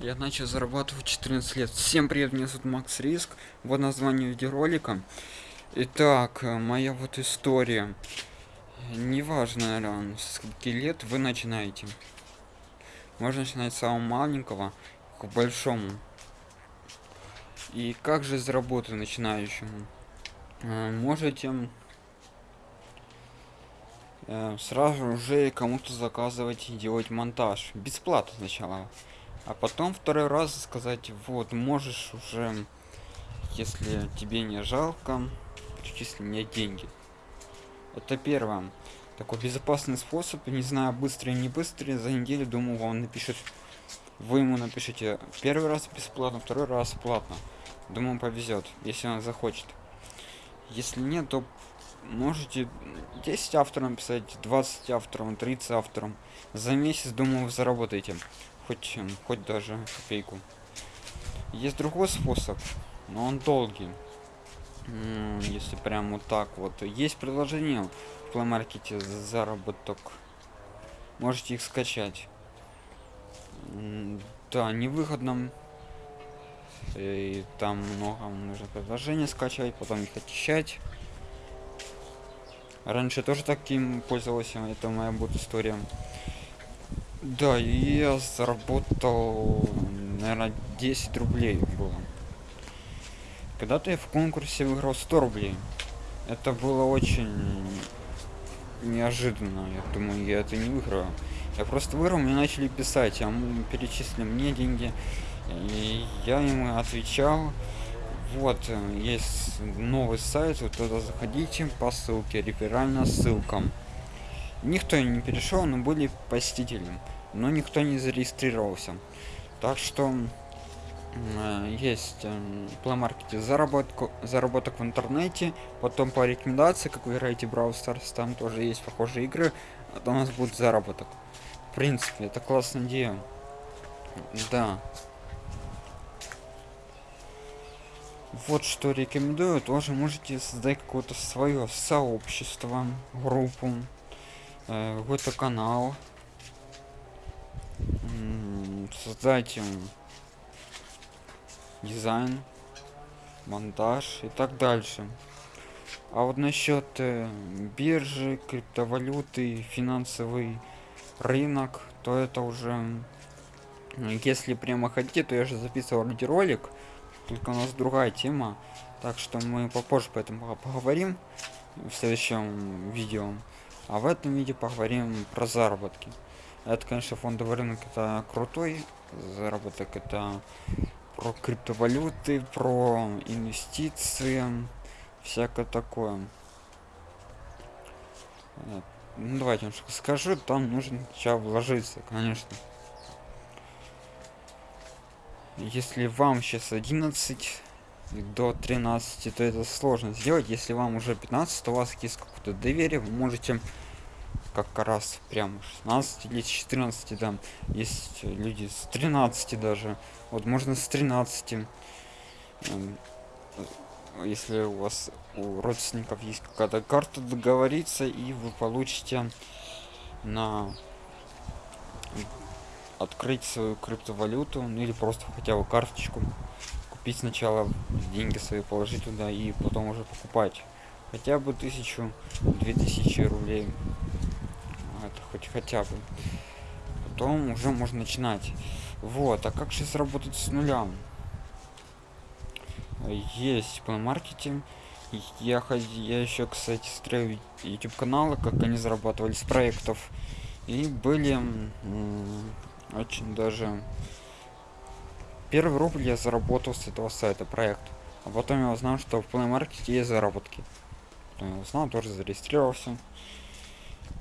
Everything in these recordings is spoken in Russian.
Я начал зарабатывать 14 лет. Всем привет, меня зовут Макс Риск. Вот название видеоролика. Итак, э, моя вот история. Неважно, наверное, с лет вы начинаете. Можно начинать с самого маленького к большому. И как же заработать начинающему? Э, можете э, сразу уже кому-то заказывать делать монтаж. Бесплатно сначала а потом второй раз сказать вот можешь уже если тебе не жалко перечисли мне деньги это первое. Такой безопасный способ. Не знаю быстрый не быстрый. За неделю думаю он напишет. Вы ему напишите первый раз бесплатно второй раз платно. Думаю повезет если он захочет. Если нет то можете 10 авторам писать 20 авторам 30 авторам. За месяц думаю вы заработаете хоть хоть даже копейку. Есть другой способ но он долгий. Если прям вот так вот. Есть предложение в плеймаркете заработок можете их скачать. Да невыгодным и там много нужно предложение скачать потом их очищать раньше тоже таким пользовался это моя будет история да, я заработал, наверное, 10 рублей было. Когда-то я в конкурсе выиграл 100 рублей. Это было очень неожиданно. Я думаю, я это не выиграю. Я просто выиграл, мне начали писать, а перечислили мне деньги. И я ему отвечал. Вот, есть новый сайт, вот туда заходите по ссылке, реферальная ссылка. Никто не перешел но были посетителем но никто не зарегистрировался. Так что э, есть э, плеймаркете заработку заработок в интернете потом по рекомендации как вы играете Brawl Stars там тоже есть похожие игры а у нас будет заработок. В принципе это классная идея. Да вот что рекомендую тоже можете создать какое-то свое сообщество группу э, какой-то канал. Создать дизайн монтаж и так дальше. А вот насчет э, биржи криптовалюты финансовый рынок то это уже если прямо хотите то я же записывал видеоролик только у нас другая тема так что мы попозже по этому поговорим в следующем видео. А в этом видео поговорим про заработки. Это конечно фондовый рынок это крутой заработок это про криптовалюты про инвестиции всякое такое. Ну, давайте немножко скажу там нужно сейчас вложиться конечно если вам сейчас 11 до 13 то это сложно сделать. Если вам уже 15 то у вас есть какое-то доверие вы можете как раз прям 16 или 14 там есть люди с 13 даже. Вот можно с 13 эм, если у вас у родственников есть какая-то карта договориться и вы получите на открыть свою криптовалюту ну или просто хотя бы карточку купить сначала деньги свои положить туда и потом уже покупать. Хотя бы тысячу две тысячи рублей. Это хоть хотя бы. Потом уже можно начинать. Вот а как сейчас работать с нуля? Есть по маркетинг я я еще кстати строю youtube каналы как они зарабатывали с проектов. И были очень даже. Первый рубль я заработал с этого сайта проект. А потом я узнал что в Play Market есть заработки. Потом я узнал тоже зарегистрировался.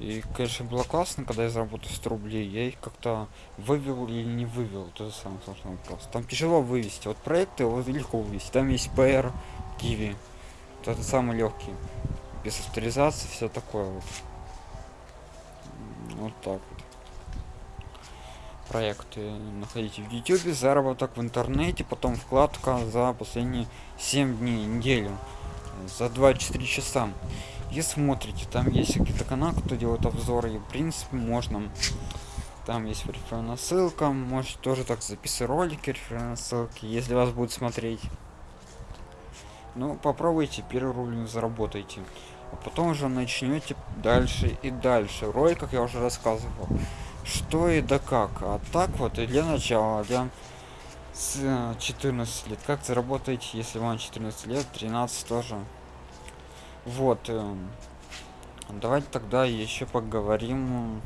И конечно было классно когда я заработал 100 рублей. Я их как-то вывел или не вывел. Это самый сложный вопрос. Там тяжело вывести. Вот проекты вот легко вывести. Там есть pr kiwi это самый легкий. Без авторизации все такое вот. Вот так вот проекты находите в youtube заработок в интернете потом вкладка за последние 7 дней неделю за 24 часа. И смотрите там есть какие-то каналы кто делает обзоры и в принципе можно. Там есть реферальная ссылка можете тоже так записывать ролики реферальные ссылки если вас будут смотреть. Ну попробуйте первый рубль заработайте а потом уже начнете дальше и дальше. Ролик как я уже рассказывал что и да как. А так вот и для начала для с 14 лет. Как заработать если вам 14 лет 13 тоже? Вот э, давайте тогда еще поговорим.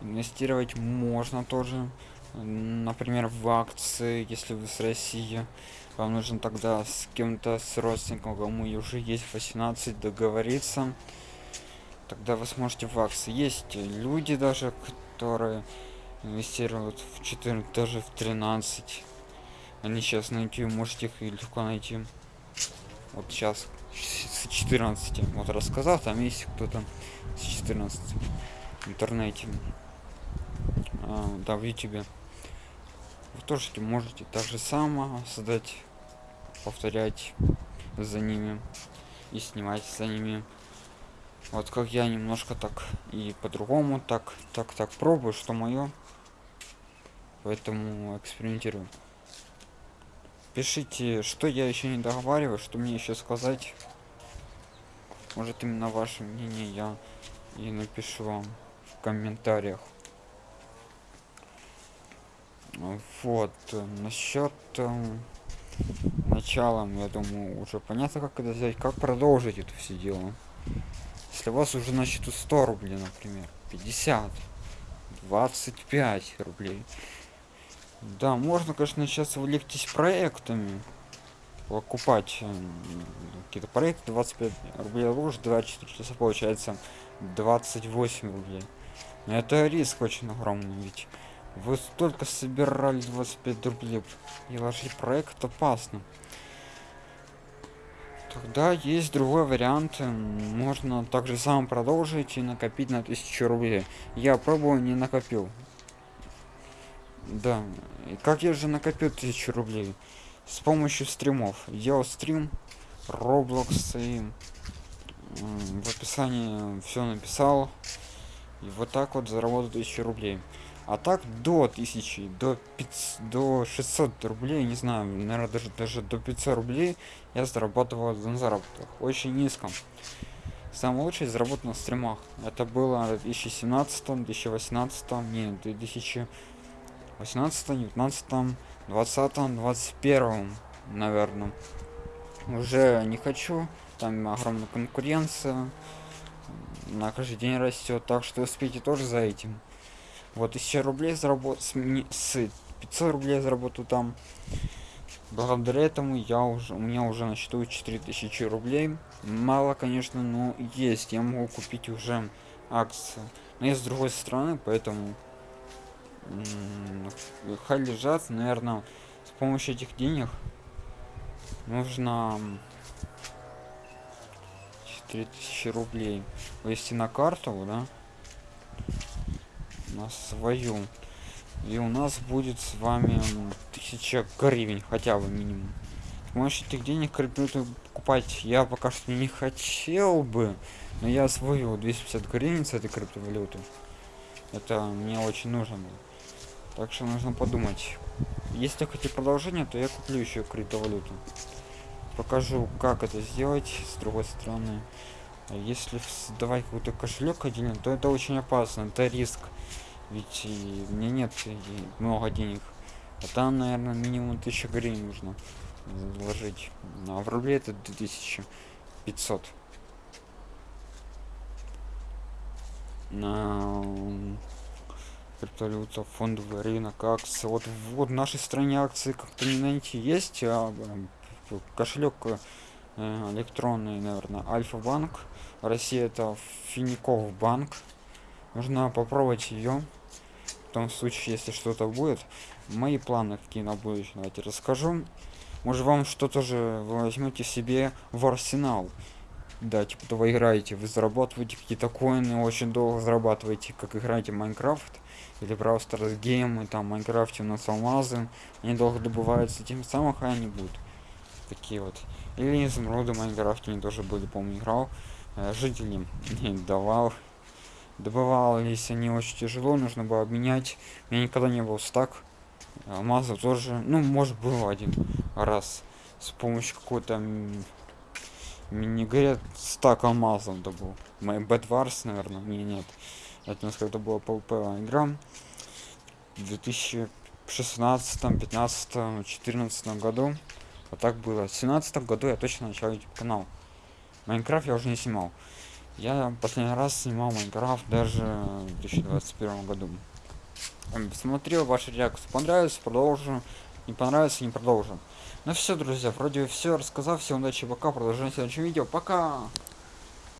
Инвестировать можно тоже. Например в акции если вы с россии вам нужно тогда с кем-то с родственником кому уже есть 18 договориться. Тогда вы сможете в акции. Есть люди даже которые инвестируют в 14 даже в 13 они сейчас найти можете их легко найти. Вот сейчас с 14 вот рассказал там есть кто-то с 14 в интернете. А, да в ютубе вы тоже можете так же само создать повторять за ними и снимать за ними. Вот как я немножко так и по-другому так так так пробую что мое поэтому экспериментирую. Пишите что я еще не договариваю что мне еще сказать. Может именно ваше мнение я и напишу вам в комментариях вот насчет э, началом я думаю уже понятно как это взять как продолжить это все дело. Если у вас уже на счету 100 рублей например 50 25 рублей. Да можно конечно сейчас вылегтись проектами покупать э, какие-то проекты 25 рублей лучше 24 часа получается 28 рублей. Но это риск очень огромный ведь вы столько собирали 25 рублей и ложить проект опасно тогда есть другой вариант. Можно также сам продолжить и накопить на тысячу рублей. Я пробовал не накопил. Да и как я же накопил тысячу рублей? С помощью стримов. Делал стрим roblox и в описании все написал. И вот так вот заработал тысячу рублей а так до 1000 до 500 до 600 рублей не знаю наверное даже даже до 500 рублей я зарабатывал на заработках. Очень низком. Самое лучшее заработал на стримах. Это было в 2017 2018 не 2018 19 20 21 наверное уже не хочу там огромная конкуренция. На каждый день растет так что успейте тоже за этим вот 1000 рублей заработал с 500 рублей заработал там. Благодаря этому я уже у меня уже на счету 4000 рублей. Мало конечно но есть. Я могу купить уже акции. Но есть с другой стороны поэтому хай лежат. Наверное с помощью этих денег нужно 4000 рублей ввести на карту да на свою. И у нас будет с вами тысяча гривен хотя бы минимум. Помощью этих денег криптовалюту покупать? Я пока что не хотел бы но я освоил 250 гривен с этой криптовалюты. Это мне очень нужно было. Так что нужно подумать. Если хотите продолжение то я куплю еще криптовалюту. Покажу как это сделать с другой стороны. А если создавать какой-то кошелек отдельно то это очень опасно это риск ведь и мне нет много денег. А там наверное минимум 1000 гривен нужно вложить. А в рубле это 2500 на криптовалюта фондовый рынок акции. Вот вот в нашей стране акции как-то не найти есть а, кошелек э, электронный наверное альфа-банк. Россия это фиников банк нужно попробовать ее том случае если что-то будет. Мои планы какие на будущее давайте расскажу. Может вам что-то же возьмете себе в арсенал. Да типа то вы играете вы зарабатываете какие-то коины очень долго зарабатываете как играете Minecraft. Или просто геймы там майнкрафте у нас алмазы они долго добываются тем самым они будут. Такие вот. Или изумруды в майнкрафте они тоже были помню играл. Э, жителям не давал. Добывались они очень тяжело, нужно было обменять. У меня никогда не был стак. Алмазов тоже, ну, может, был один раз с помощью какой-то м- мини-говорят стак алмазов добыл. Мой Бэдварс, наверное, не, нет. Это у нас когда было PvP игра. В 2016, 15, 14 году. Вот так было. В 17 году я точно начал YouTube канал. Майнкрафт я уже не снимал. Я последний раз снимал Майнкрафт даже в 2021 году. Смотрел ваши реакции. Понравилось, продолжу. Не понравится, не продолжим. Ну все, друзья, вроде все рассказал. Всем удачи, пока. Продолжаем в следующем видео. Пока!